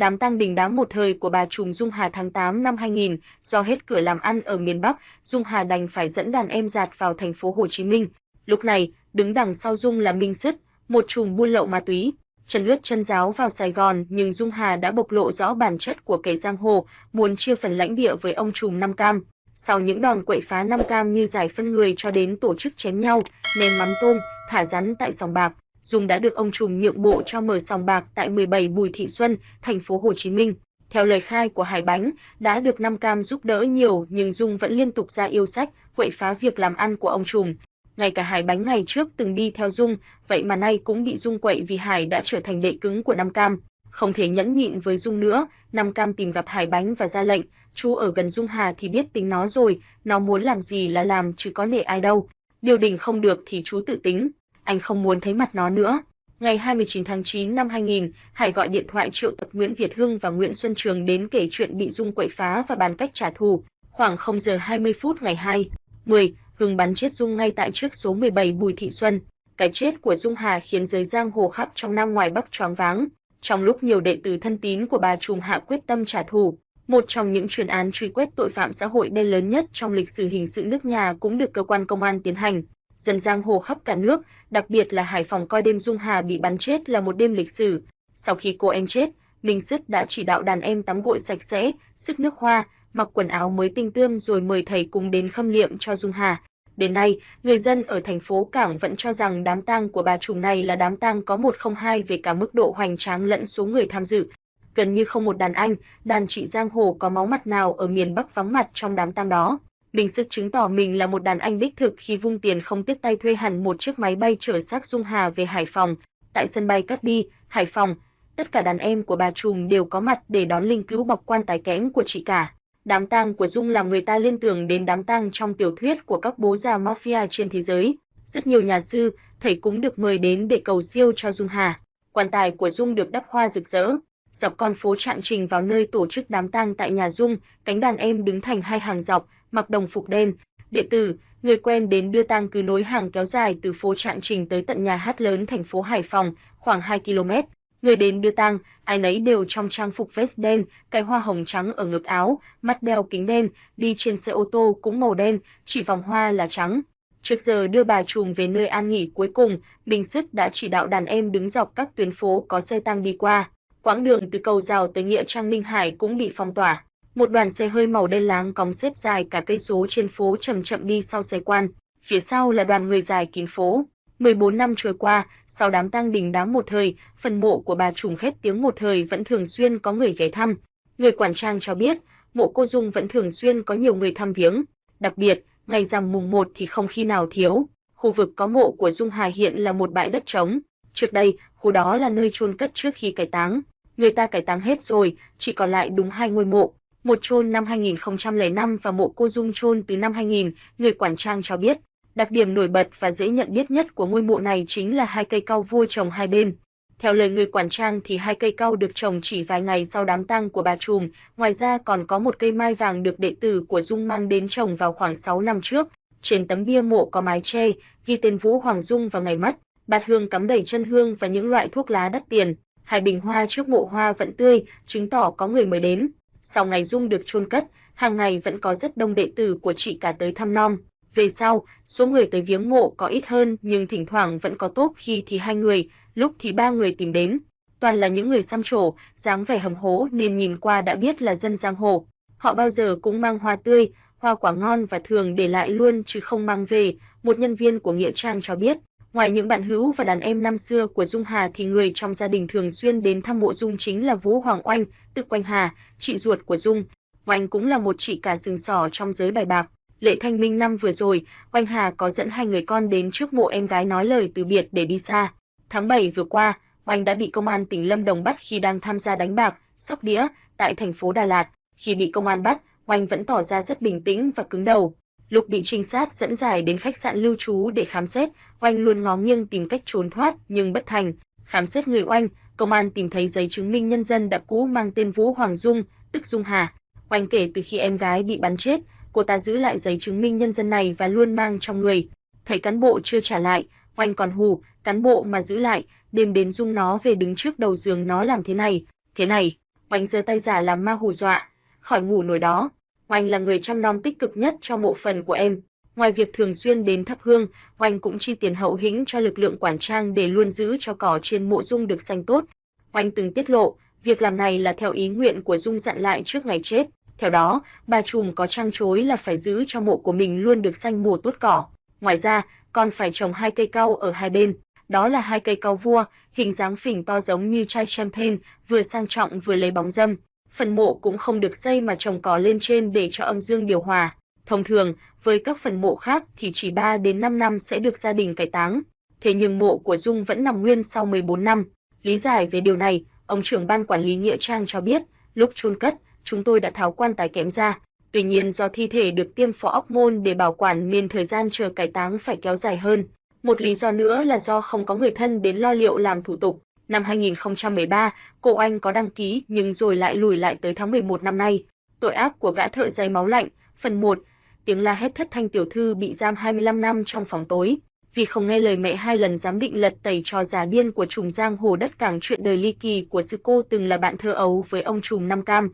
đám tang đình đám một thời của bà trùm Dung Hà tháng 8 năm 2000, do hết cửa làm ăn ở miền Bắc, Dung Hà đành phải dẫn đàn em giạt vào thành phố Hồ Chí Minh. Lúc này, đứng đằng sau Dung là Minh Sứt, một trùm buôn lậu ma túy, chân lướt chân giáo vào Sài Gòn, nhưng Dung Hà đã bộc lộ rõ bản chất của kẻ giang hồ, muốn chia phần lãnh địa với ông trùm Nam Cam. Sau những đòn quậy phá Nam Cam như giải phân người cho đến tổ chức chém nhau, ném mắm tôm, thả rắn tại sòng bạc, Dung đã được ông trùm nhượng bộ cho mở sòng bạc tại 17 Bùi Thị Xuân, thành phố Hồ Chí Minh. Theo lời khai của Hải Bánh, đã được Nam Cam giúp đỡ nhiều nhưng Dung vẫn liên tục ra yêu sách, quậy phá việc làm ăn của ông trùm. Ngay cả Hải Bánh ngày trước từng đi theo Dung, vậy mà nay cũng bị Dung quậy vì Hải đã trở thành đệ cứng của Nam Cam. Không thể nhẫn nhịn với Dung nữa, Nam Cam tìm gặp Hải Bánh và ra lệnh, chú ở gần Dung Hà thì biết tính nó rồi, nó muốn làm gì là làm chứ có nể ai đâu. Điều đình không được thì chú tự tính, anh không muốn thấy mặt nó nữa. Ngày 29 tháng 9 năm 2000, Hải gọi điện thoại triệu tập Nguyễn Việt Hưng và Nguyễn Xuân Trường đến kể chuyện bị Dung quậy phá và bàn cách trả thù. Khoảng 0 giờ 20 phút ngày 2, 10, Hưng bắn chết Dung ngay tại trước số 17 Bùi Thị Xuân. Cái chết của Dung Hà khiến giới giang hồ khắp trong Nam ngoài Bắc choáng váng. Trong lúc nhiều đệ tử thân tín của bà Trùm Hạ quyết tâm trả thù, một trong những chuyên án truy quét tội phạm xã hội đen lớn nhất trong lịch sử hình sự nước nhà cũng được cơ quan công an tiến hành. Dân giang hồ khắp cả nước, đặc biệt là Hải Phòng coi đêm Dung Hà bị bắn chết là một đêm lịch sử. Sau khi cô em chết, Minh Sứt đã chỉ đạo đàn em tắm gội sạch sẽ, sức nước hoa, mặc quần áo mới tinh tươm rồi mời thầy cùng đến khâm liệm cho Dung Hà. Đến nay, người dân ở thành phố Cảng vẫn cho rằng đám tang của bà trùm này là đám tang có 102 về cả mức độ hoành tráng lẫn số người tham dự. Gần như không một đàn anh, đàn chị giang hồ có máu mặt nào ở miền Bắc vắng mặt trong đám tang đó. Bình sức chứng tỏ mình là một đàn anh đích thực khi vung tiền không tiếc tay thuê hẳn một chiếc máy bay chở xác Dung Hà về Hải Phòng. Tại sân bay Cát Bi, Hải Phòng, tất cả đàn em của bà trùm đều có mặt để đón linh cứu bọc quan tài kẽm của chị cả. Đám tang của Dung làm người ta liên tưởng đến đám tang trong tiểu thuyết của các bố già mafia trên thế giới. Rất nhiều nhà sư, thầy cũng được mời đến để cầu siêu cho Dung Hà. Quan tài của Dung được đắp hoa rực rỡ. Dọc con phố Trạng Trình vào nơi tổ chức đám tang tại nhà Dung, cánh đàn em đứng thành hai hàng dọc, mặc đồng phục đen. Đệ tử, người quen đến đưa tang cứ nối hàng kéo dài từ phố Trạng Trình tới tận nhà hát lớn thành phố Hải Phòng, khoảng 2 km. Người đến đưa tang, ai nấy đều trong trang phục vest đen, cài hoa hồng trắng ở ngực áo, mắt đeo kính đen, đi trên xe ô tô cũng màu đen, chỉ vòng hoa là trắng. Trước giờ đưa bà trùm về nơi an nghỉ cuối cùng, Bình Sức đã chỉ đạo đàn em đứng dọc các tuyến phố có xe tăng đi qua. Quãng đường từ cầu rào tới nghĩa trang Ninh Hải cũng bị phong tỏa. Một đoàn xe hơi màu đen láng cong xếp dài cả cây số trên phố chậm chậm đi sau xe quan. Phía sau là đoàn người dài kín phố. 14 năm trôi qua, sau đám tang đình đám một thời, phần mộ của bà trùng khét tiếng một thời vẫn thường xuyên có người ghé thăm. Người quản trang cho biết, mộ cô Dung vẫn thường xuyên có nhiều người thăm viếng. Đặc biệt, ngày rằm mùng 1 thì không khi nào thiếu. Khu vực có mộ của Dung Hà hiện là một bãi đất trống. Trước đây, khu đó là nơi chôn cất trước khi cải táng. Người ta cải táng hết rồi, chỉ còn lại đúng hai ngôi mộ. Một chôn năm 2005 và mộ cô Dung chôn từ năm 2000, người quản trang cho biết. Đặc điểm nổi bật và dễ nhận biết nhất của ngôi mộ này chính là hai cây cau vua trồng hai bên. Theo lời người quản trang thì hai cây cau được trồng chỉ vài ngày sau đám tang của bà Trùm, ngoài ra còn có một cây mai vàng được đệ tử của Dung mang đến trồng vào khoảng 6 năm trước. Trên tấm bia mộ có mái tre, ghi tên Vũ Hoàng Dung và ngày mất, Bạt hương cắm đầy chân hương và những loại thuốc lá đắt tiền. Hai bình hoa trước mộ hoa vẫn tươi, chứng tỏ có người mới đến. Sau ngày Dung được chôn cất, hàng ngày vẫn có rất đông đệ tử của chị cả tới thăm nom. Về sau, số người tới viếng mộ có ít hơn nhưng thỉnh thoảng vẫn có tốt khi thì hai người, lúc thì ba người tìm đến. Toàn là những người xăm trổ, dáng vẻ hầm hố nên nhìn qua đã biết là dân giang hồ. Họ bao giờ cũng mang hoa tươi, hoa quả ngon và thường để lại luôn chứ không mang về, một nhân viên của Nghĩa Trang cho biết. Ngoài những bạn hữu và đàn em năm xưa của Dung Hà thì người trong gia đình thường xuyên đến thăm mộ Dung chính là Vũ Hoàng Oanh, tự Quanh Hà, chị ruột của Dung. Oanh cũng là một chị cả rừng sỏ trong giới bài bạc. Lễ Thanh Minh năm vừa rồi, Oanh Hà có dẫn hai người con đến trước mộ em gái nói lời từ biệt để đi xa. Tháng 7 vừa qua, Oanh đã bị công an tỉnh Lâm Đồng bắt khi đang tham gia đánh bạc, sóc đĩa tại thành phố Đà Lạt. Khi bị công an bắt, Oanh vẫn tỏ ra rất bình tĩnh và cứng đầu. Lục bị trinh sát dẫn giải đến khách sạn lưu trú để khám xét, Oanh luôn ngó nghiêng tìm cách trốn thoát nhưng bất thành. Khám xét người Oanh, công an tìm thấy giấy chứng minh nhân dân đã cũ mang tên Vũ Hoàng Dung, tức Dung Hà. Oanh kể từ khi em gái bị bắn chết, cô ta giữ lại giấy chứng minh nhân dân này và luôn mang trong người. Thấy cán bộ chưa trả lại, Oanh còn hù, cán bộ mà giữ lại, đêm đến Dung nó về đứng trước đầu giường nó làm thế này, thế này. Oanh giơ tay giả làm ma hù dọa, khỏi ngủ nổi đó. Oanh là người chăm nom tích cực nhất cho mộ phần của em. Ngoài việc thường xuyên đến thắp hương, Oanh cũng chi tiền hậu hĩnh cho lực lượng quản trang để luôn giữ cho cỏ trên mộ Dung được xanh tốt. Oanh từng tiết lộ, việc làm này là theo ý nguyện của Dung dặn lại trước ngày chết. Theo đó, bà trùm có trang chối là phải giữ cho mộ của mình luôn được xanh mùa tốt cỏ. Ngoài ra, còn phải trồng hai cây cau ở hai bên. Đó là hai cây cau vua, hình dáng phình to giống như chai champagne, vừa sang trọng vừa lấy bóng dâm. Phần mộ cũng không được xây mà trồng cỏ lên trên để cho âm dương điều hòa. Thông thường, với các phần mộ khác thì chỉ 3 đến 5 năm sẽ được gia đình cải táng. Thế nhưng mộ của Dung vẫn nằm nguyên sau 14 năm. Lý giải về điều này, ông trưởng ban quản lý nghĩa trang cho biết, lúc chôn cất, chúng tôi đã tháo quan tài kém ra. Tuy nhiên do thi thể được tiêm phó óc môn để bảo quản nên thời gian chờ cải táng phải kéo dài hơn. Một lý do nữa là do không có người thân đến lo liệu làm thủ tục. Năm 2013, cô anh có đăng ký nhưng rồi lại lùi lại tới tháng 11 năm nay. Tội ác của gã thợ giấy máu lạnh, phần 1, tiếng la hét thất thanh tiểu thư bị giam 25 năm trong phòng tối, vì không nghe lời mẹ hai lần giám định lật tẩy trò già điên của trùm giang hồ đất cảng chuyện đời ly kỳ của sư cô từng là bạn thơ ấu với ông trùm Nam Cam.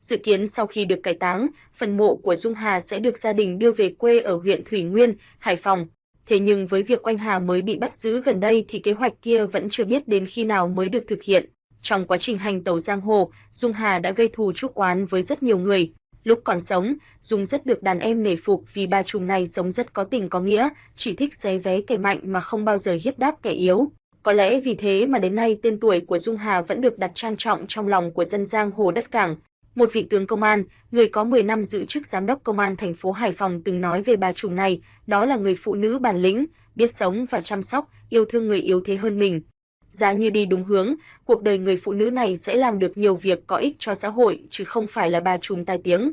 Dự kiến sau khi được cải táng, phần mộ của Dung Hà sẽ được gia đình đưa về quê ở huyện Thủy Nguyên, Hải Phòng. Thế nhưng với việc Oanh Hà mới bị bắt giữ gần đây thì kế hoạch kia vẫn chưa biết đến khi nào mới được thực hiện. Trong quá trình hành tẩu giang hồ, Dung Hà đã gây thù chuốc oán với rất nhiều người, Lúc còn sống, Dung rất được đàn em nể phục vì bà trùm này sống rất có tình có nghĩa, chỉ thích xé vé kẻ mạnh mà không bao giờ hiếp đáp kẻ yếu. Có lẽ vì thế mà đến nay tên tuổi của Dung Hà vẫn được đặt trang trọng trong lòng của dân giang hồ đất cảng. Một vị tướng công an, người có 10 năm giữ chức giám đốc công an thành phố Hải Phòng từng nói về bà chủ này, đó là người phụ nữ bản lĩnh, biết sống và chăm sóc, yêu thương người yếu thế hơn mình. Giá như đi đúng hướng, cuộc đời người phụ nữ này sẽ làm được nhiều việc có ích cho xã hội chứ không phải là bà trùm tai tiếng.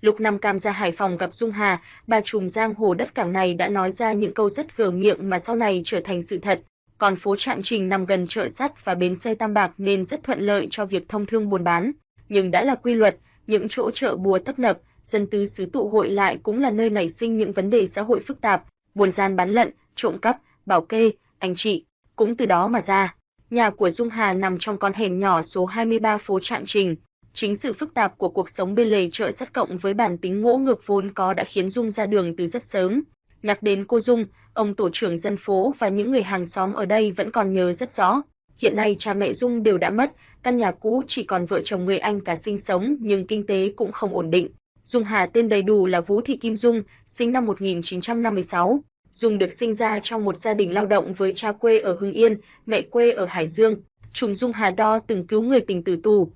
Lúc Nam Cam ra Hải Phòng gặp Dung Hà, bà trùm giang hồ đất cảng này đã nói ra những câu rất gờ miệng mà sau này trở thành sự thật. Còn phố Trạng Trình nằm gần chợ sắt và bến xe Tam Bạc nên rất thuận lợi cho việc thông thương buôn bán. Nhưng đã là quy luật, những chỗ chợ bùa tấp nập, dân tứ xứ tụ hội lại cũng là nơi nảy sinh những vấn đề xã hội phức tạp, buôn gian bán lận, trộm cắp, bảo kê, anh chị, cũng từ đó mà ra. Nhà của Dung Hà nằm trong con hẻm nhỏ số 23 phố Trạng Trình. Chính sự phức tạp của cuộc sống bên lề chợ sắt cộng với bản tính ngỗ ngược vốn có đã khiến Dung ra đường từ rất sớm. Nhắc đến cô Dung, ông tổ trưởng dân phố và những người hàng xóm ở đây vẫn còn nhớ rất rõ. Hiện nay cha mẹ Dung đều đã mất, căn nhà cũ chỉ còn vợ chồng người anh cả sinh sống nhưng kinh tế cũng không ổn định. Dung Hà tên đầy đủ là Vũ Thị Kim Dung, sinh năm 1956. Dung được sinh ra trong một gia đình lao động với cha quê ở Hưng Yên, mẹ quê ở Hải Dương. Trùng Dung Hà Đo từng cứu người tình tử tù.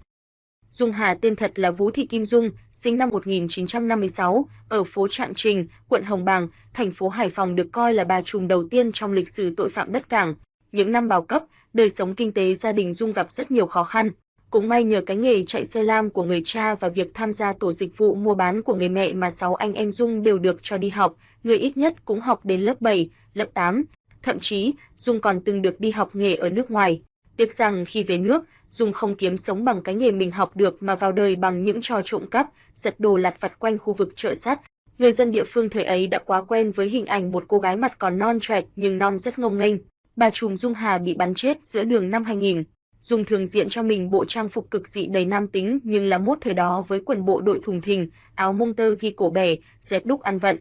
Dung Hà tên thật là Vũ Thị Kim Dung, sinh năm 1956, ở phố Trạng Trình, quận Hồng Bàng, thành phố Hải Phòng được coi là bà trùm đầu tiên trong lịch sử tội phạm đất cảng. Những năm bao cấp, đời sống kinh tế gia đình Dung gặp rất nhiều khó khăn. Cũng may nhờ cái nghề chạy xe lam của người cha và việc tham gia tổ dịch vụ mua bán của người mẹ mà sáu anh em Dung đều được cho đi học, người ít nhất cũng học đến lớp 7, lớp 8. Thậm chí, Dung còn từng được đi học nghề ở nước ngoài. Tiếc rằng khi về nước, Dung không kiếm sống bằng cái nghề mình học được mà vào đời bằng những trò trộm cắp, giật đồ lặt vặt quanh khu vực chợ sắt. Người dân địa phương thời ấy đã quá quen với hình ảnh một cô gái mặt còn non trẻ nhưng non rất ngông nghênh. Bà trùm Dung Hà bị bắn chết giữa đường năm 2000. Dung thường diện cho mình bộ trang phục cực dị đầy nam tính nhưng là mốt thời đó với quần bộ đội thùng thình, áo mông tơ ghi cổ bè, dép đúc ăn vận.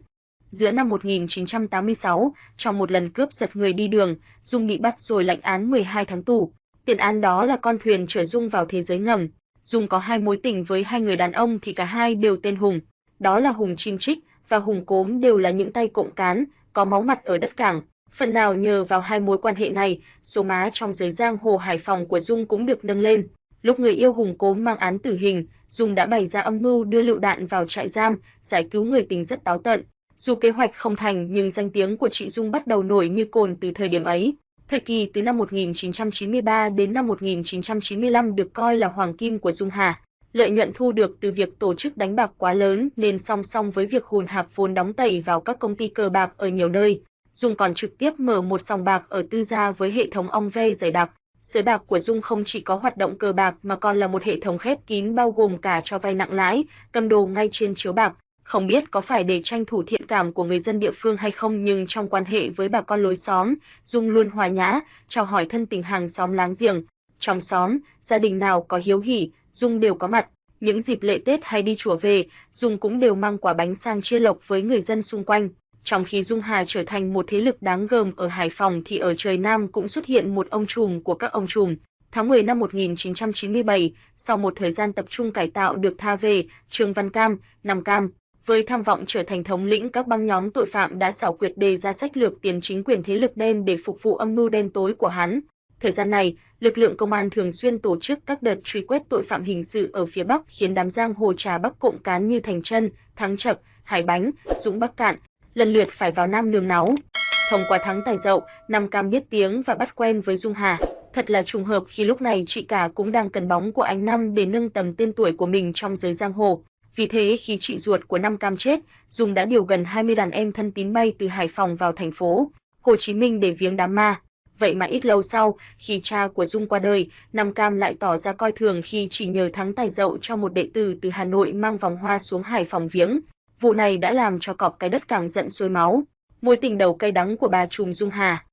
Giữa năm 1986, trong một lần cướp giật người đi đường, Dung bị bắt rồi lãnh án 12 tháng tù. Tiền án đó là con thuyền chở Dung vào thế giới ngầm. Dung có hai mối tình với hai người đàn ông thì cả hai đều tên Hùng. Đó là Hùng Chim Trích và Hùng Cốm đều là những tay cộng cán, có máu mặt ở đất cảng. Phần nào nhờ vào hai mối quan hệ này, số má trong giới giang hồ Hải Phòng của Dung cũng được nâng lên. Lúc người yêu Hùng Cố mang án tử hình, Dung đã bày ra âm mưu đưa lựu đạn vào trại giam, giải cứu người tình rất táo tận. Dù kế hoạch không thành nhưng danh tiếng của chị Dung bắt đầu nổi như cồn từ thời điểm ấy. Thời kỳ từ năm 1993 đến năm 1995 được coi là hoàng kim của Dung Hà. Lợi nhuận thu được từ việc tổ chức đánh bạc quá lớn nên song song với việc hùn hạp vốn đóng tẩy vào các công ty cờ bạc ở nhiều nơi, Dung còn trực tiếp mở một sòng bạc ở tư gia với hệ thống ong ve dày đặc. Sới bạc của Dung không chỉ có hoạt động cờ bạc mà còn là một hệ thống khép kín bao gồm cả cho vay nặng lãi, cầm đồ ngay trên chiếu bạc. Không biết có phải để tranh thủ thiện cảm của người dân địa phương hay không nhưng trong quan hệ với bà con lối xóm, Dung luôn hòa nhã, chào hỏi thân tình hàng xóm láng giềng. Trong xóm, gia đình nào có hiếu hỉ, Dung đều có mặt. Những dịp lễ Tết hay đi chùa về, Dung cũng đều mang quả bánh sang chia lộc với người dân xung quanh. Trong khi Dung Hà trở thành một thế lực đáng gờm ở Hải Phòng thì ở trời Nam cũng xuất hiện một ông trùm của các ông trùm. Tháng 10 năm 1997, sau một thời gian tập trung cải tạo được tha về, Trương Văn Cam, Nam Cam, với tham vọng trở thành thống lĩnh các băng nhóm tội phạm đã xảo quyệt đề ra sách lược tiền chính quyền thế lực đen để phục vụ âm mưu đen tối của hắn. Thời gian này, lực lượng công an thường xuyên tổ chức các đợt truy quét tội phạm hình sự ở phía Bắc khiến đám giang hồ trà Bắc cộng cán như Thành Trân, Thắng Trập, Hải Bánh, Dũng Bắc Cạn lần lượt phải vào Nam nương náu. Thông qua thắng tài dậu, Nam Cam biết tiếng và bắt quen với Dung Hà. Thật là trùng hợp khi lúc này chị cả cũng đang cần bóng của anh Năm để nâng tầm tên tuổi của mình trong giới giang hồ. Vì thế khi chị ruột của Nam Cam chết, Dung đã điều gần 20 đàn em thân tín bay từ Hải Phòng vào thành phố Hồ Chí Minh để viếng đám ma. Vậy mà ít lâu sau, khi cha của Dung qua đời, Nam Cam lại tỏ ra coi thường khi chỉ nhờ thắng tài dậu cho một đệ tử từ Hà Nội mang vòng hoa xuống Hải Phòng viếng. Vụ này đã làm cho cọp cái đất càng giận sôi máu. Mối tình đầu cay đắng của bà trùm Dung Hà.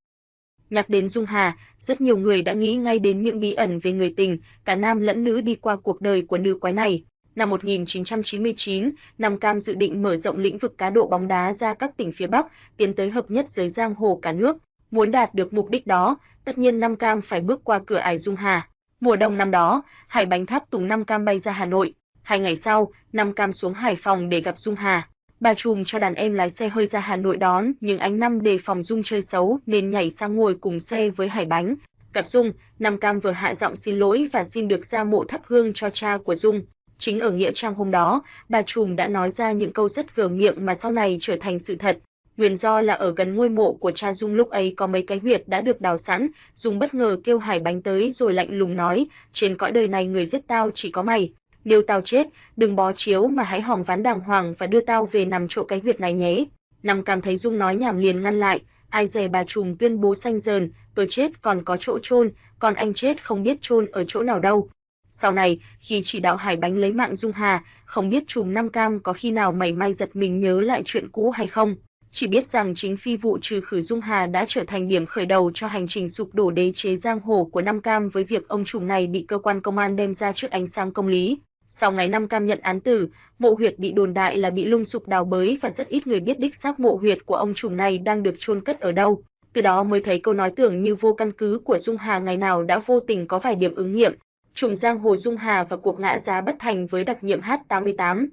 Nhắc đến Dung Hà, rất nhiều người đã nghĩ ngay đến những bí ẩn về người tình, cả nam lẫn nữ đi qua cuộc đời của nữ quái này. Năm 1999, Nam Cam dự định mở rộng lĩnh vực cá độ bóng đá ra các tỉnh phía Bắc, tiến tới hợp nhất giới giang hồ cả nước. Muốn đạt được mục đích đó, tất nhiên Nam Cam phải bước qua cửa ải Dung Hà. Mùa đông năm đó, Hải Bánh Tháp Tùng Nam Cam bay ra Hà Nội. Hai ngày sau, Nam Cam xuống Hải Phòng để gặp Dung Hà. Bà trùm cho đàn em lái xe hơi ra Hà Nội đón, nhưng anh Năm đề phòng Dung chơi xấu nên nhảy sang ngồi cùng xe với Hải Bánh. Gặp Dung, Nam Cam vừa hạ giọng xin lỗi và xin được ra mộ thắp hương cho cha của Dung. Chính ở nghĩa trang hôm đó, bà trùm đã nói ra những câu rất gờ miệng mà sau này trở thành sự thật. Nguyên do là ở gần ngôi mộ của cha Dung lúc ấy có mấy cái huyệt đã được đào sẵn, Dung bất ngờ kêu Hải Bánh tới rồi lạnh lùng nói, trên cõi đời này người giết tao chỉ có mày, nếu tao chết, đừng bó chiếu mà hãy hỏng ván đàng hoàng và đưa tao về nằm chỗ cái huyệt này nhé. Nằm cảm thấy Dung nói nhảm liền ngăn lại, ai dè bà trùm tuyên bố xanh dờn, tôi chết còn có chỗ chôn, còn anh chết không biết chôn ở chỗ nào đâu. Sau này, khi chỉ đạo Hải Bánh lấy mạng Dung Hà, không biết trùm Nam Cam có khi nào mày may giật mình nhớ lại chuyện cũ hay không. Chỉ biết rằng chính phi vụ trừ khử Dung Hà đã trở thành điểm khởi đầu cho hành trình sụp đổ đế chế giang hồ của Nam Cam với việc ông trùm này bị cơ quan công an đem ra trước ánh sáng công lý. Sau ngày năm cam nhận án tử, mộ huyệt bị đồn đại là bị lung sụp đào bới và rất ít người biết đích xác mộ huyệt của ông trùm này đang được chôn cất ở đâu. Từ đó mới thấy câu nói tưởng như vô căn cứ của Dung Hà ngày nào đã vô tình có vài điểm ứng nghiệm. Trùm giang hồ Dung Hà và cuộc ngã giá bất thành với đặc nhiệm H88.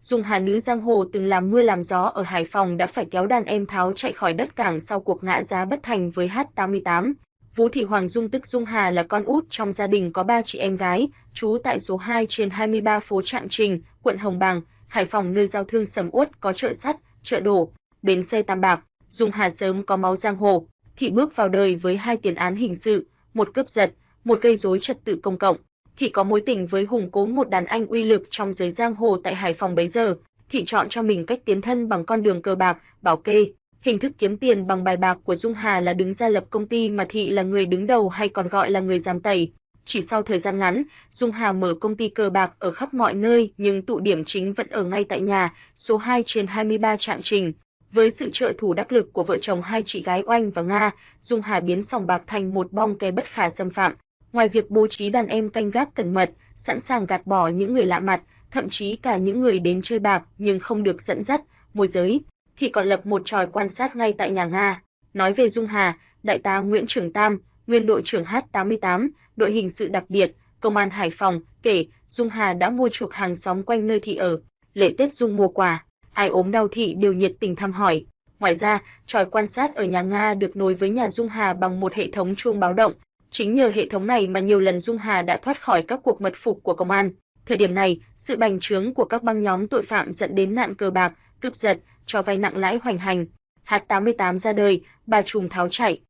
Dung Hà nữ giang hồ từng làm mưa làm gió ở Hải Phòng đã phải kéo đàn em tháo chạy khỏi đất cảng sau cuộc ngã giá bất thành với H88. Vũ Thị Hoàng Dung tức Dung Hà là con út trong gia đình có ba chị em gái, trú tại số 2 trên 23 phố Trạng Trình, quận Hồng Bàng, Hải Phòng nơi giao thương sầm uất có chợ sắt, chợ đổ, bến xe Tam Bạc. Dung Hà sớm có máu giang hồ, thị bước vào đời với hai tiền án hình sự, một cướp giật, một gây rối trật tự công cộng. Thị có mối tình với Hùng Cố một đàn anh uy lực trong giới giang hồ tại Hải Phòng bấy giờ. Thị chọn cho mình cách tiến thân bằng con đường cờ bạc, bảo kê, Hình thức kiếm tiền bằng bài bạc của Dung Hà là đứng ra lập công ty mà Thị là người đứng đầu hay còn gọi là người giám tẩy. Chỉ sau thời gian ngắn, Dung Hà mở công ty cờ bạc ở khắp mọi nơi nhưng tụ điểm chính vẫn ở ngay tại nhà, số 2 trên 23 Trạng Trình. Với sự trợ thủ đắc lực của vợ chồng hai chị gái Oanh và Nga, Dung Hà biến sòng bạc thành một bong ke bất khả xâm phạm. Ngoài việc bố trí đàn em canh gác cẩn mật, sẵn sàng gạt bỏ những người lạ mặt, thậm chí cả những người đến chơi bạc nhưng không được dẫn dắt, môi giới, thì còn lập một tròi quan sát ngay tại nhà Nga. Nói về Dung Hà, đại tá Nguyễn Trường Tam, nguyên đội trưởng H88, đội hình sự đặc biệt, công an Hải Phòng, kể Dung Hà đã mua chuộc hàng xóm quanh nơi thị ở, lễ Tết Dung mua quà, ai ốm đau thị đều nhiệt tình thăm hỏi. Ngoài ra, tròi quan sát ở nhà Nga được nối với nhà Dung Hà bằng một hệ thống chuông báo động. Chính nhờ hệ thống này mà nhiều lần Dung Hà đã thoát khỏi các cuộc mật phục của công an. Thời điểm này, sự bành trướng của các băng nhóm tội phạm dẫn đến nạn cờ bạc, cướp giật, cho vay nặng lãi hoành hành. H88 ra đời, bà trùm tháo chạy.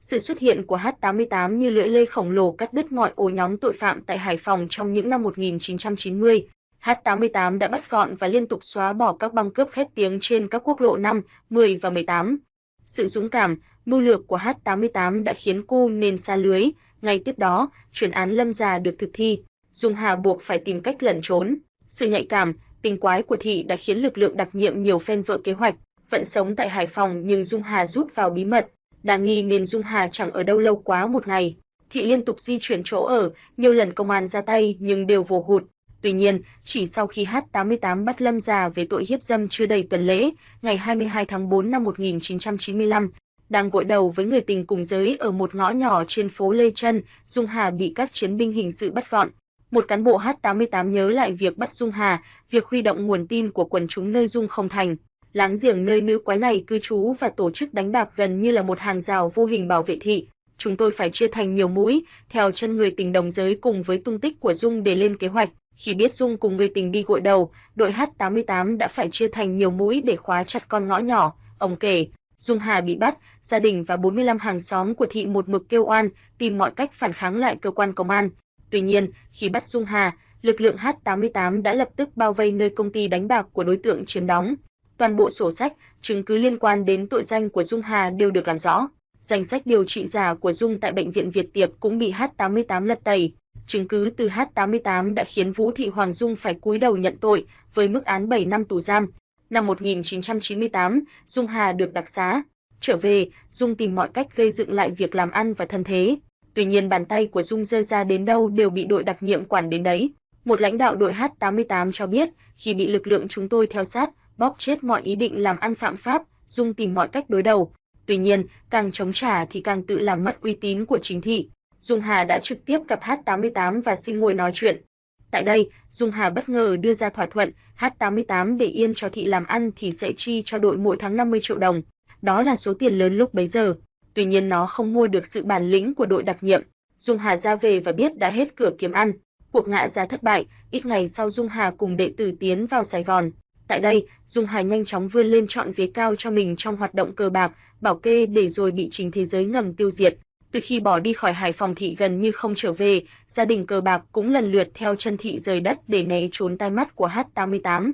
Sự xuất hiện của H88 như lưỡi lê khổng lồ cắt đứt mọi ổ nhóm tội phạm tại Hải Phòng trong những năm 1990. H88 đã bắt gọn và liên tục xóa bỏ các băng cướp khét tiếng trên các quốc lộ 5, 10 và 18. Sự dũng cảm, mưu lược của H88 đã khiến cô nên xa lưới, ngay tiếp đó, chuyển án Lâm Già được thực thi, Dung Hà buộc phải tìm cách lẩn trốn. Sự nhạy cảm, tình quái của thị đã khiến lực lượng đặc nhiệm nhiều phen vỡ kế hoạch, vẫn sống tại Hải Phòng nhưng Dung Hà rút vào bí mật, đáng nghi nên Dung Hà chẳng ở đâu lâu quá một ngày. Thị liên tục di chuyển chỗ ở, nhiều lần công an ra tay nhưng đều vô hụt. Tuy nhiên, chỉ sau khi H88 bắt Lâm già về tội hiếp dâm chưa đầy tuần lễ, ngày 22 tháng 4 năm 1995, đang gội đầu với người tình cùng giới ở một ngõ nhỏ trên phố Lê Trân, Dung Hà bị các chiến binh hình sự bắt gọn. Một cán bộ H88 nhớ lại việc bắt Dung Hà, việc huy động nguồn tin của quần chúng nơi Dung không thành. Láng giềng nơi nữ quái này cư trú và tổ chức đánh bạc gần như là một hàng rào vô hình bảo vệ thị. Chúng tôi phải chia thành nhiều mũi, theo chân người tình đồng giới cùng với tung tích của Dung để lên kế hoạch. Khi biết Dung cùng người tình đi gội đầu, đội H88 đã phải chia thành nhiều mũi để khóa chặt con ngõ nhỏ. Ông kể, Dung Hà bị bắt, gia đình và 45 hàng xóm của thị một mực kêu oan, tìm mọi cách phản kháng lại cơ quan công an. Tuy nhiên, khi bắt Dung Hà, lực lượng H88 đã lập tức bao vây nơi công ty đánh bạc của đối tượng chiếm đóng. Toàn bộ sổ sách, chứng cứ liên quan đến tội danh của Dung Hà đều được làm rõ. Danh sách điều trị giả của Dung tại bệnh viện Việt Tiệp cũng bị H88 lật tẩy. Chứng cứ từ H88 đã khiến Vũ Thị Hoàng Dung phải cúi đầu nhận tội với mức án 7 năm tù giam. Năm 1998, Dung Hà được đặc xá. Trở về, Dung tìm mọi cách gây dựng lại việc làm ăn và thân thế. Tuy nhiên bàn tay của Dung rơi ra đến đâu đều bị đội đặc nhiệm quản đến đấy. Một lãnh đạo đội H88 cho biết, khi bị lực lượng chúng tôi theo sát, bóp chết mọi ý định làm ăn phạm pháp, Dung tìm mọi cách đối đầu. Tuy nhiên, càng chống trả thì càng tự làm mất uy tín của chính thị. Dung Hà đã trực tiếp gặp H88 và xin ngồi nói chuyện. Tại đây, Dung Hà bất ngờ đưa ra thỏa thuận, H88 để yên cho thị làm ăn thì sẽ chi cho đội mỗi tháng 50 triệu đồng. Đó là số tiền lớn lúc bấy giờ. Tuy nhiên nó không mua được sự bản lĩnh của đội đặc nhiệm. Dung Hà ra về và biết đã hết cửa kiếm ăn. Cuộc ngã ra thất bại, ít ngày sau Dung Hà cùng đệ tử tiến vào Sài Gòn. Tại đây, Dung Hà nhanh chóng vươn lên chọn vế cao cho mình trong hoạt động cờ bạc, bảo kê để rồi bị chính thế giới ngầm tiêu diệt. Từ khi bỏ đi khỏi Hải Phòng thị gần như không trở về, gia đình cờ bạc cũng lần lượt theo chân thị rời đất để né trốn tai mắt của H88.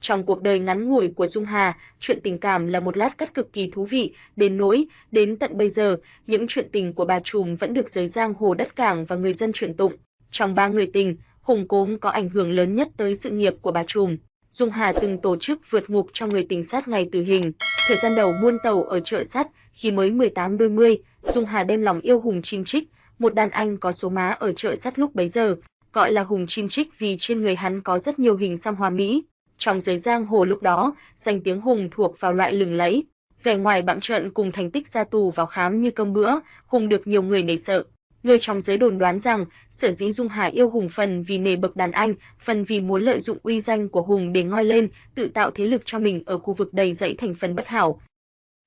Trong cuộc đời ngắn ngủi của Dung Hà, chuyện tình cảm là một lát cắt cực kỳ thú vị, đến nỗi, đến tận bây giờ, những chuyện tình của bà trùm vẫn được giới giang hồ đất cảng và người dân truyền tụng. Trong ba người tình, Hùng Cốm có ảnh hưởng lớn nhất tới sự nghiệp của bà trùm. Dung Hà từng tổ chức vượt ngục cho người tình sát ngày tử hình. Thời gian đầu buôn tàu ở chợ sắt, khi mới 18 đôi mươi, Dung Hà đem lòng yêu Hùng Chim Trích, một đàn anh có số má ở chợ sắt lúc bấy giờ, gọi là Hùng Chim Trích vì trên người hắn có rất nhiều hình xăm hoa mỹ. Trong giới giang hồ lúc đó, danh tiếng Hùng thuộc vào loại lừng lẫy. Vẻ ngoài bạm trận cùng thành tích ra tù vào khám như cơm bữa, Hùng được nhiều người nể sợ. Người trong giới đồn đoán rằng, sở dĩ Dung Hà yêu Hùng phần vì nề bậc đàn anh, phần vì muốn lợi dụng uy danh của Hùng để ngoi lên, tự tạo thế lực cho mình ở khu vực đầy dẫy thành phần bất hảo.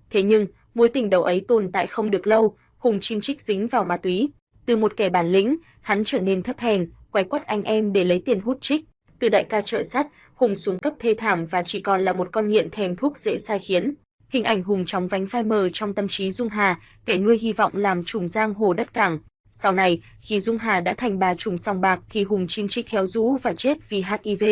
Thế nhưng, mối tình đầu ấy tồn tại không được lâu, Hùng chim trích dính vào ma túy. Từ một kẻ bản lĩnh, hắn trở nên thấp hèn, quay quắt anh em để lấy tiền hút trích. Từ đại ca trợ sắt, Hùng xuống cấp thê thảm và chỉ còn là một con nghiện thèm thuốc dễ sai khiến. Hình ảnh Hùng trong vánh phai mờ trong tâm trí Dung Hà, kẻ nuôi hy vọng làm trùng giang hồ đất cảng. Sau này, khi Dung Hà đã thành bà trùng song bạc thì Hùng chim trích héo rũ và chết vì HIV.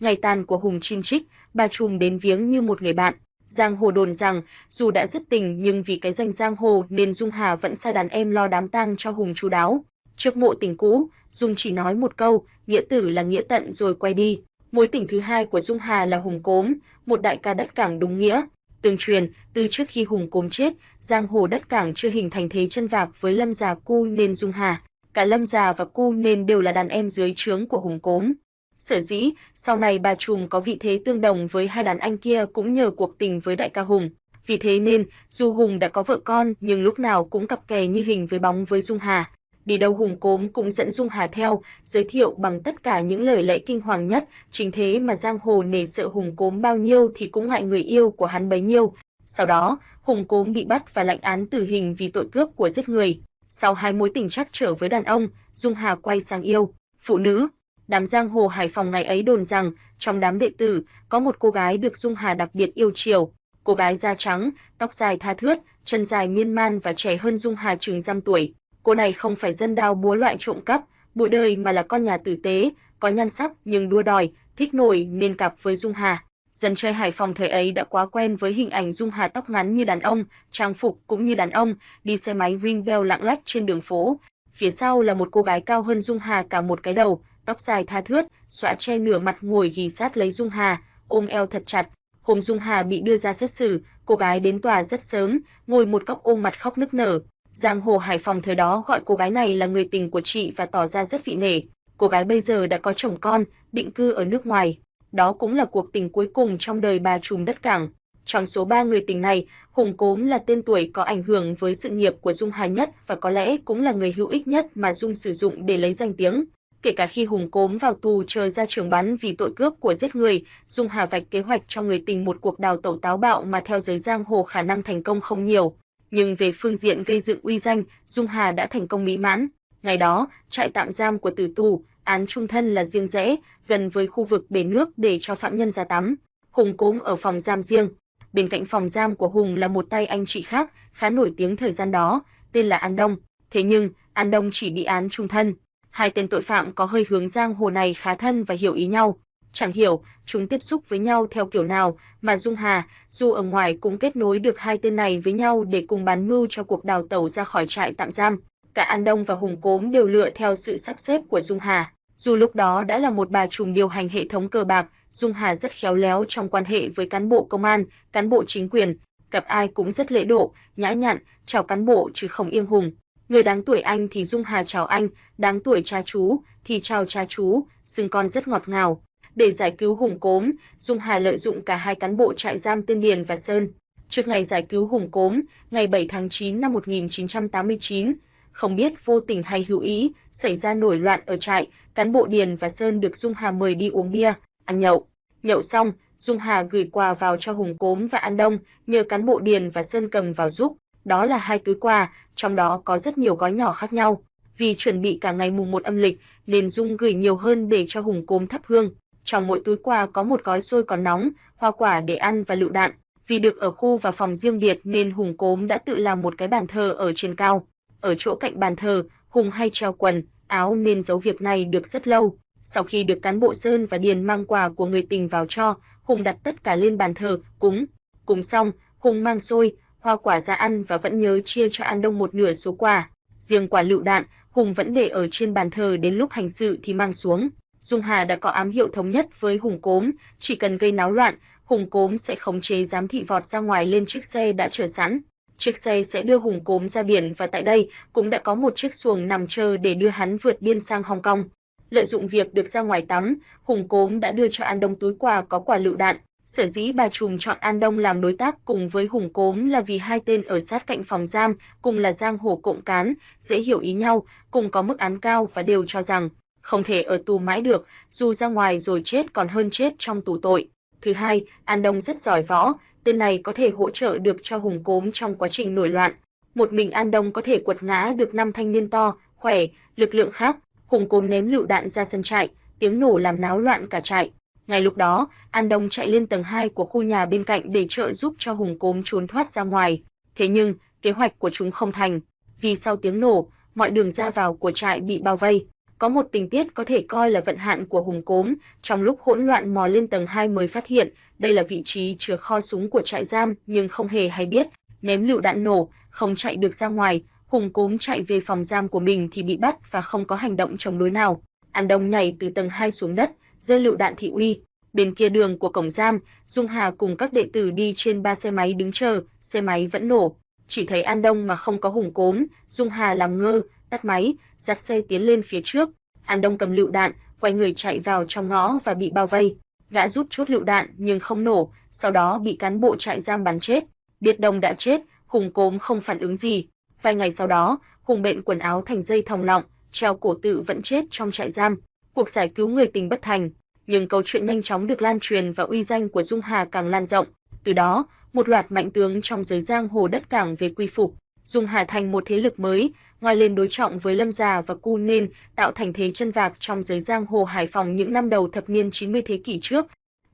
Ngày tàn của Hùng chim trích, bà trùng đến viếng như một người bạn. Giang hồ đồn rằng, dù đã dứt tình nhưng vì cái danh giang hồ nên Dung Hà vẫn sai đàn em lo đám tang cho Hùng chú đáo. Trước mộ tình cũ, Dung chỉ nói một câu, nghĩa tử là nghĩa tận rồi quay đi. Mối tình thứ hai của Dung Hà là Hùng Cốm, một đại ca đất cảng đúng nghĩa. Tương truyền, từ trước khi Hùng Cốm chết, giang hồ đất cảng chưa hình thành thế chân vạc với Lâm già Cu nên Dung Hà. Cả Lâm già và Cu nên đều là đàn em dưới trướng của Hùng Cốm. Sở dĩ, sau này bà trùm có vị thế tương đồng với hai đàn anh kia cũng nhờ cuộc tình với đại ca Hùng. Vì thế nên, dù Hùng đã có vợ con nhưng lúc nào cũng cặp kè như hình với bóng với Dung Hà. Đi đâu Hùng Cốm cũng dẫn Dung Hà theo, giới thiệu bằng tất cả những lời lẽ kinh hoàng nhất, chính thế mà giang hồ nể sợ Hùng Cốm bao nhiêu thì cũng ngại người yêu của hắn bấy nhiêu. Sau đó, Hùng Cốm bị bắt và lệnh án tử hình vì tội cướp của giết người. Sau hai mối tình trắc trở với đàn ông, Dung Hà quay sang yêu phụ nữ, đám giang hồ Hải Phòng ngày ấy đồn rằng trong đám đệ tử có một cô gái được Dung Hà đặc biệt yêu chiều. Cô gái da trắng, tóc dài tha thướt, chân dài miên man và trẻ hơn Dung Hà chừng dăm tuổi. Cô này không phải dân đao búa loại trộm cắp, bụi đời mà là con nhà tử tế, có nhan sắc nhưng đua đòi, thích nổi nên cặp với Dung Hà. Dân chơi Hải Phòng thời ấy đã quá quen với hình ảnh Dung Hà tóc ngắn như đàn ông, trang phục cũng như đàn ông, đi xe máy ring bell lạng lách trên đường phố. Phía sau là một cô gái cao hơn Dung Hà cả một cái đầu, tóc dài tha thướt, xõa che nửa mặt ngồi ghì sát lấy Dung Hà, ôm eo thật chặt. Hôm Dung Hà bị đưa ra xét xử, cô gái đến tòa rất sớm, ngồi một góc ôm mặt khóc nức nở. Giang hồ Hải Phòng thời đó gọi cô gái này là người tình của chị và tỏ ra rất vị nể. Cô gái bây giờ đã có chồng con, định cư ở nước ngoài. Đó cũng là cuộc tình cuối cùng trong đời bà trùm đất cảng. Trong số ba người tình này, Hùng Cốm là tên tuổi có ảnh hưởng với sự nghiệp của Dung Hà nhất và có lẽ cũng là người hữu ích nhất mà Dung sử dụng để lấy danh tiếng. Kể cả khi Hùng Cốm vào tù chờ ra trường bắn vì tội cướp của giết người, Dung Hà vạch kế hoạch cho người tình một cuộc đào tẩu táo bạo mà theo giới giang hồ khả năng thành công không nhiều. Nhưng về phương diện gây dựng uy danh, Dung Hà đã thành công mỹ mãn. Ngày đó, trại tạm giam của tử tù, án trung thân là riêng rẽ, gần với khu vực bể nước để cho phạm nhân ra tắm. Hùng cũng ở phòng giam riêng, bên cạnh phòng giam của Hùng là một tay anh chị khác, khá nổi tiếng thời gian đó, tên là An Đông. Thế nhưng, An Đông chỉ bị án trung thân. Hai tên tội phạm có hơi hướng giang hồ này khá thân và hiểu ý nhau. Chẳng hiểu, chúng tiếp xúc với nhau theo kiểu nào, mà Dung Hà, dù ở ngoài cũng kết nối được hai tên này với nhau để cùng bán mưu cho cuộc đào tẩu ra khỏi trại tạm giam. Cả An Đông và Hùng Cốm đều lựa theo sự sắp xếp của Dung Hà. Dù lúc đó đã là một bà trùm điều hành hệ thống cờ bạc, Dung Hà rất khéo léo trong quan hệ với cán bộ công an, cán bộ chính quyền, gặp ai cũng rất lễ độ, nhã nhặn, chào cán bộ chứ không yên hùng. Người đáng tuổi anh thì Dung Hà chào anh, đáng tuổi cha chú thì chào cha chú, xưng con rất ngọt ngào. Để giải cứu Hùng Cốm, Dung Hà lợi dụng cả hai cán bộ trại giam Tiên Điền và Sơn. Trước ngày giải cứu Hùng Cốm, ngày 7 tháng 9 năm 1989, không biết vô tình hay hữu ý, xảy ra nổi loạn ở trại, cán bộ Điền và Sơn được Dung Hà mời đi uống bia, ăn nhậu. Nhậu xong, Dung Hà gửi quà vào cho Hùng Cốm và An Đông, nhờ cán bộ Điền và Sơn cầm vào giúp. Đó là hai túi quà, trong đó có rất nhiều gói nhỏ khác nhau. Vì chuẩn bị cả ngày mùng 1 âm lịch, nên Dung gửi nhiều hơn để cho Hùng Cốm thắp hương. Trong mỗi túi quà có một gói xôi còn nóng, hoa quả để ăn và lựu đạn. Vì được ở khu và phòng riêng biệt nên Hùng Cốm đã tự làm một cái bàn thờ ở trên cao. Ở chỗ cạnh bàn thờ, Hùng hay treo quần, áo nên giấu việc này được rất lâu. Sau khi được cán bộ Sơn và Điền mang quà của người tình vào cho, Hùng đặt tất cả lên bàn thờ, cúng. Cúng xong, Hùng mang xôi, hoa quả ra ăn và vẫn nhớ chia cho An Đông một nửa số quà. Riêng quả lựu đạn, Hùng vẫn để ở trên bàn thờ đến lúc hành sự thì mang xuống. Dung Hà đã có ám hiệu thống nhất với Hùng Cốm, chỉ cần gây náo loạn, Hùng Cốm sẽ khống chế giám thị vọt ra ngoài lên chiếc xe đã chờ sẵn. Chiếc xe sẽ đưa Hùng Cốm ra biển và tại đây cũng đã có một chiếc xuồng nằm chờ để đưa hắn vượt biên sang Hong Kong. Lợi dụng việc được ra ngoài tắm, Hùng Cốm đã đưa cho An Đông túi quà có quả lựu đạn. Sở dĩ bà trùm chọn An Đông làm đối tác cùng với Hùng Cốm là vì hai tên ở sát cạnh phòng giam, cùng là giang hồ cộng cán, dễ hiểu ý nhau, cùng có mức án cao và đều cho rằng không thể ở tù mãi được, dù ra ngoài rồi chết còn hơn chết trong tù tội. Thứ hai, An Đông rất giỏi võ, tên này có thể hỗ trợ được cho Hùng Cốm trong quá trình nổi loạn. Một mình An Đông có thể quật ngã được năm thanh niên to, khỏe, lực lượng khác, Hùng Cốm ném lựu đạn ra sân trại, tiếng nổ làm náo loạn cả trại. Ngay lúc đó, An Đông chạy lên tầng 2 của khu nhà bên cạnh để trợ giúp cho Hùng Cốm trốn thoát ra ngoài. Thế nhưng, kế hoạch của chúng không thành, vì sau tiếng nổ, mọi đường ra vào của trại bị bao vây. Có một tình tiết có thể coi là vận hạn của Hùng Cốm, trong lúc hỗn loạn mò lên tầng 2 mới phát hiện, đây là vị trí chứa kho súng của trại giam, nhưng không hề hay biết, ném lựu đạn nổ, không chạy được ra ngoài, Hùng Cốm chạy về phòng giam của mình thì bị bắt và không có hành động chống đối nào. An Đông nhảy từ tầng 2 xuống đất, rơi lựu đạn thị uy. Bên kia đường của cổng giam, Dung Hà cùng các đệ tử đi trên ba xe máy đứng chờ, xe máy vẫn nổ. Chỉ thấy An Đông mà không có Hùng Cốm, Dung Hà làm ngơ, tắt máy, dắt xe tiến lên phía trước. An Đông cầm lựu đạn, quay người chạy vào trong ngõ và bị bao vây. Gã rút chốt lựu đạn nhưng không nổ, sau đó bị cán bộ trại giam bắn chết. Biệt Đồng đã chết, Hùng Cốm không phản ứng gì, Vài ngày sau đó, Hùng bệnh quần áo thành dây thòng lọng, treo cổ tự vẫn chết trong trại giam. Cuộc giải cứu người tình bất thành, nhưng câu chuyện nhanh chóng được lan truyền và uy danh của Dung Hà càng lan rộng. Từ đó, một loạt mạnh tướng trong giới giang hồ đất cảng về quy phục, dùng Hà thành một thế lực mới, ngoài lên đối trọng với Lâm Già và Cu nên tạo thành thế chân vạc trong giới giang hồ Hải Phòng những năm đầu thập niên 90 thế kỷ trước.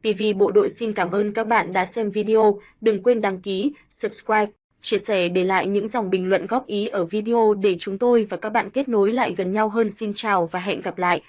TV Bộ đội xin cảm ơn các bạn đã xem video, đừng quên đăng ký, subscribe chia sẻ để lại những dòng bình luận góp ý ở video để chúng tôi và các bạn kết nối lại gần nhau hơn. Xin chào và hẹn gặp lại.